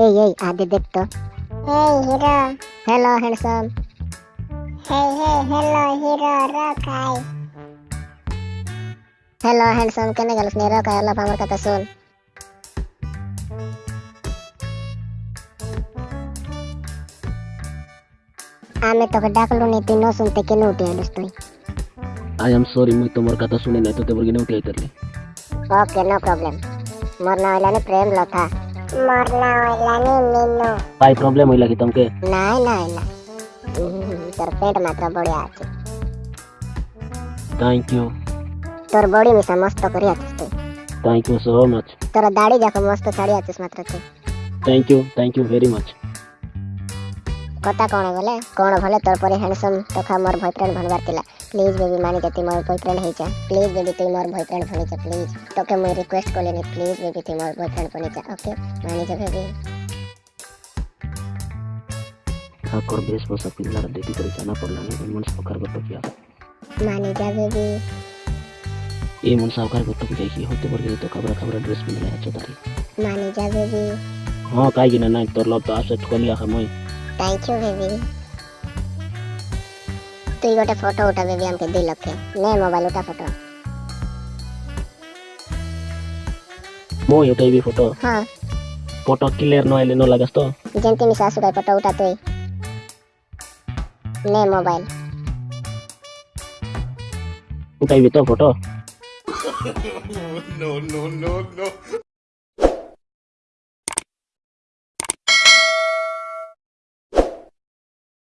এই এই আদি দেখ তো এই hero. Hello handsome hey hey hello hero রকাই। Hello handsome কেন গেলস নে রকা আলাপ আমার কথা শুন। আমি তোকে ডাকলু নি তুই ন শুনতে কেন উঠে এলিস তুই। আই এম সরি মুই তোমার কথা শুনি নাই তো তেবর গিনে উঠে আইতারলি। ওকে নো প্রবলেম মোর না হইলানি প্রেম লথা मरना होला नी मीनो काई प्रॉब्लम होइला की तुमके नाही नाही नाही तर पेट मात्र बढिया आछे थैंक यू तोर बॉडी मिसा मस्त करी आछस तू थैंक यू सो मच तोर दाढ़ी जाको मस्त छाड़ी आछस मात्र तू thank you thank you very much কথা কোণ গলে কোণ ভলে তোর পরে হ্যান্ডসম তোখা মোর বয়ফ্রেন্ড ভনবার লা প্লিজ বেবি মানিকা তুই মোর বয়ফ্রেন্ড হইছা প্লিজ বেবি তুই মোর বয়ফ্রেন্ড বনিছা প্লিজ তোকে মুই রিকোয়েস্ট কলিনি প্লিজ বেবি তুই মোর বয়ফ্রেন্ড বনিছা ওকে মানিকা বেবি ঠাকুর বেশভূষা পিল্লার দেখি করে জানা পড়লানি এই মন সাউকার গটকিয়া মানিকা বেবি এই মন সাউকার গটকি দেখি হতে পারে তো কাবরা কাবরা ড্রেস পিন্ধিলে আছে তারি মানিকা বেবি হ্যাঁ কাই না নাই তোর লব তো আসে কলিয়া খামই থ্যাংক ইউ বেবি তুই গোটে ফটো উঠা বেবি আমাকে দুই লক্ষে নে মোবাইল উঠা ফটো মই উঠাইবি ফটো হ্যাঁ ফটো ক্লিয়ার ন আইলে ন লাগাস তো যেমতি মিশা আসুকাই ফটো উঠা তুই নে মোবাইল উঠাইবি তো photo no, no, no, no.